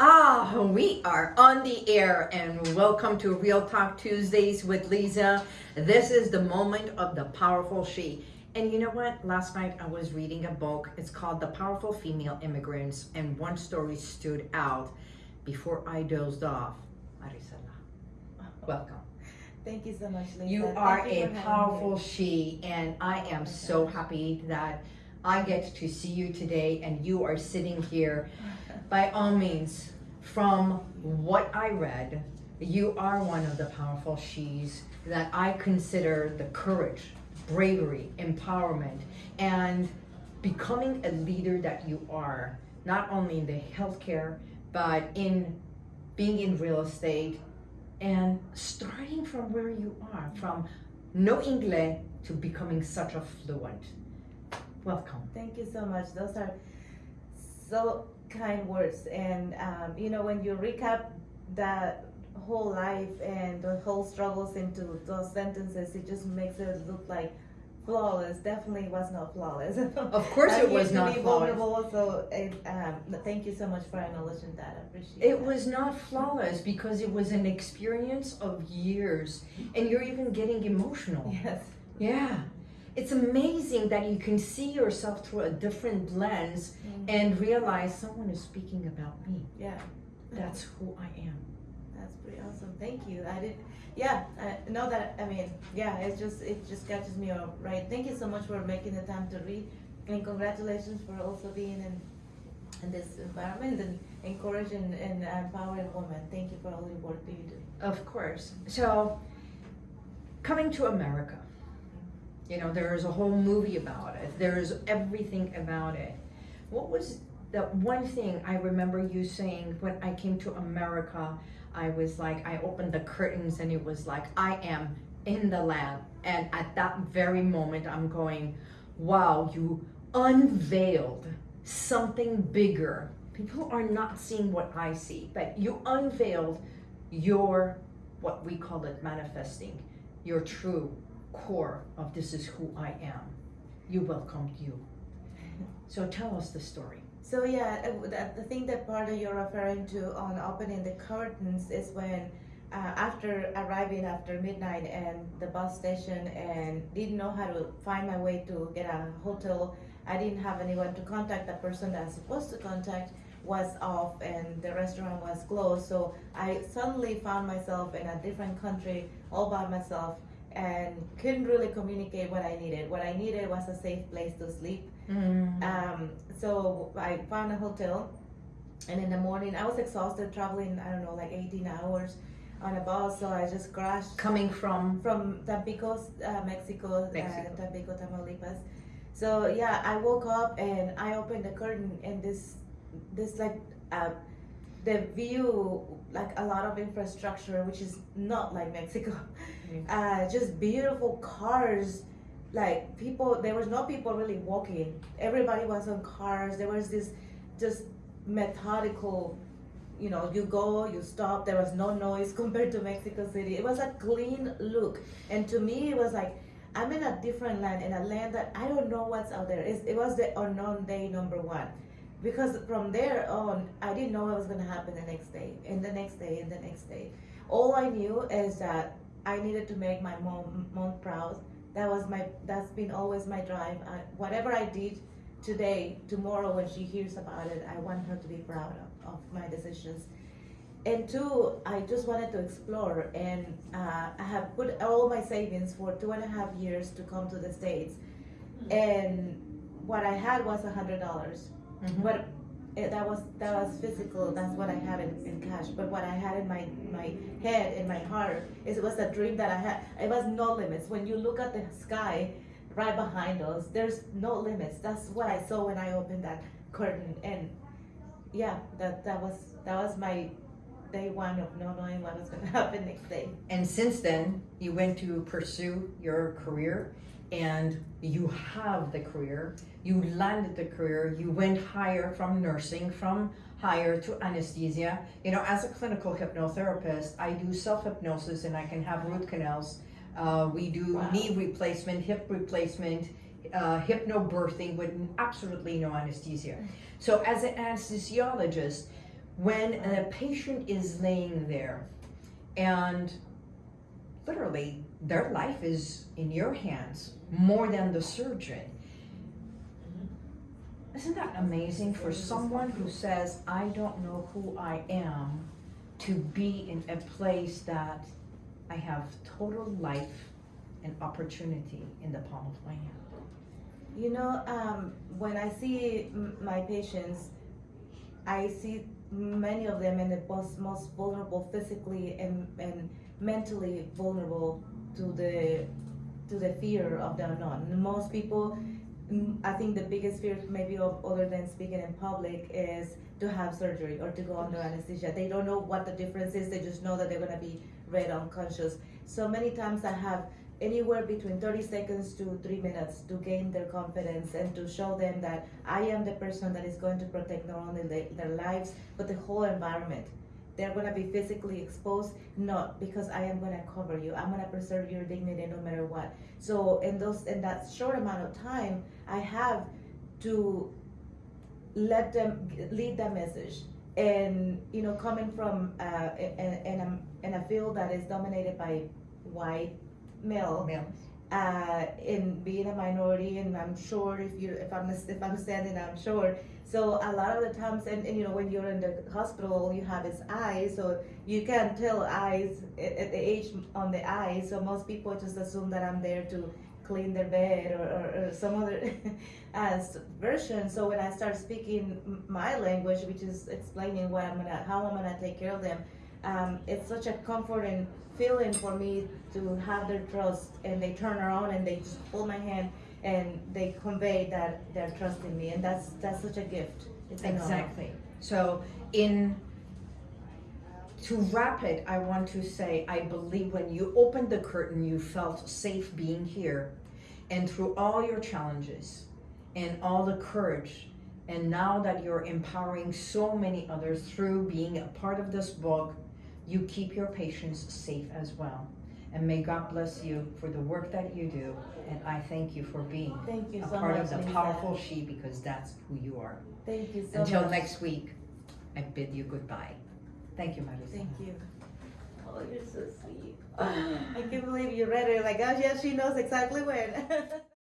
Ah, we are on the air and welcome to Real Talk Tuesdays with Lisa. This is the moment of the powerful she. And you know what? Last night I was reading a book. It's called The Powerful Female Immigrants, and one story stood out before I dozed off. Marisela, welcome. Thank you so much, Lisa. You are you a powerful she, and I am so happy that I get to see you today and you are sitting here. By all means, from what I read, you are one of the powerful she's that I consider the courage, bravery, empowerment, and becoming a leader that you are, not only in the healthcare, but in being in real estate and starting from where you are, from no English to becoming such a fluent. Welcome. Thank you so much. Those are so kind words. And, um, you know, when you recap that whole life and the whole struggles into those sentences, it just makes it look like flawless. Definitely was not flawless. Of course it was not be flawless. vulnerable, so it, um, thank you so much for acknowledging that. I appreciate It that. was not flawless because it was an experience of years and you're even getting emotional. Yes. Yeah. It's amazing that you can see yourself through a different lens mm-hmm. and realize someone is speaking about me. Yeah. That's who I am. That's pretty awesome. Thank you. I did. Yeah, I know that. I mean, yeah, it's just it just catches me up, right. Thank you so much for making the time to read, and congratulations for also being in in this environment and encouraging and empowering women. Thank you for all the work that you do. Of course. So, coming to America, you know, there's a whole movie about it. There's everything about it. What was the one thing I remember you saying when I came to America? I was like, I opened the curtains and it was like, I am in the land. And at that very moment, I'm going, wow, you unveiled something bigger. People are not seeing what I see, but you unveiled your what we call it manifesting your true core of this is who I am. You welcomed you. So tell us the story. So yeah, uh, the, thing that part that you're referring to on opening the curtains is when uh, after arriving after midnight and the bus station and didn't know how to find my way to get a hotel. I didn't have anyone to contact. The person that I was supposed to contact was off and the restaurant was closed. So I suddenly found myself in a different country all by myself and couldn't really communicate what I needed. What I needed was a safe place to sleep um, so I found a hotel, and in the morning I was exhausted traveling. I don't know, like 18 hours on a bus. So I just crashed Coming from from Tampico, uh, Mexico, Mexico. Uh, Tampico, Tamaulipas. So yeah, I woke up and I opened the curtain, and this, this like, uh, the view, like a lot of infrastructure, which is not like Mexico. Uh, just beautiful cars like people there was no people really walking. Everybody was on cars. There was this just methodical you know you go you stop. There was no noise compared to mexico city. It was a clean look. And to me it was like i'm in a different land in a land that i don't know what's out there. It's, it was the unknown day number one because from there on i didn't know what was going to happen the next day and the next day and the next day. All i knew is that i needed to make my mom mom proud. That was my that's been always my drive. I, whatever i did today tomorrow when she hears about it i want her to be proud of, of my decisions. And two i just wanted to explore and uh, i have put all my savings for two and a half years to come to the states. And what i had was a hundred dollars Mhm. but it, that was that was physical. That's what i had in, in cash. But what i had in my my head in my heart is it was a dream that i had. It was no limits. When you look at the sky right behind us there's no limits. That's what i saw when i opened that curtain. And yeah that that was that was my day one of not knowing what was going to happen next day. And since then, you went to pursue your career and you have the career. You landed the career. You went higher from nursing, from higher to anesthesia. You know, as a clinical hypnotherapist, I do self hypnosis and I can have root canals. Uh, we do Wow. knee replacement, hip replacement, uh, hypnobirthing with absolutely no anesthesia. So, as an anesthesiologist, when a patient is laying there and literally their life is in your hands more than the surgeon. Isn't that amazing for someone who says, I don't know who I am, to be in a place that I have total life and opportunity in the palm of my hand? You know, um, when I see my patients, I see many of them in the most, most vulnerable physically and, and mentally vulnerable to the to the fear of the unknown. Most people, mm, I think the biggest fear maybe of other than speaking in public is to have surgery or to go under anesthesia. They don't know what the difference is. They just know that they're gonna be read unconscious. So many times I have anywhere between 30 seconds to three minutes to gain their confidence and to show them that I am the person that is going to protect not only the, their lives but the whole environment. They're going to be physically exposed, not because I am going to cover you. I'm going to preserve your dignity no matter what. So in those in that short amount of time, I have to let them lead that message. And you know, coming from uh, in, in, a, in a field that is dominated by white male, Ma'am. Uh, in being a minority, and I'm sure if you if I'm if I'm standing, I'm sure. So a lot of the times, and, and you know, when you're in the hospital, all you have is eyes, so you can't tell eyes at, at the age on the eyes. So most people just assume that I'm there to clean their bed or, or, or some other uh, version. So when I start speaking my language, which is explaining what I'm gonna, how I'm gonna take care of them, um, it's such a comforting feeling for me to have their trust and they turn around and they just hold my hand and they convey that they're trusting me and that's that's such a gift it's. Exactly. So in to wrap it, I want to say I believe when you opened the curtain, you felt safe being here, and through all your challenges and all the courage, and now that you're empowering so many others through being a part of this book, you keep your patients safe as well. And may God bless you for the work that you do. And I thank you for being thank you a so part much of the Lisa. powerful she because that's who you are. thank you so much. Until much next week, I bid you goodbye. Thank you, Marisa. thank you oh you're so sweet i can't believe you read it like oh yeah she knows exactly when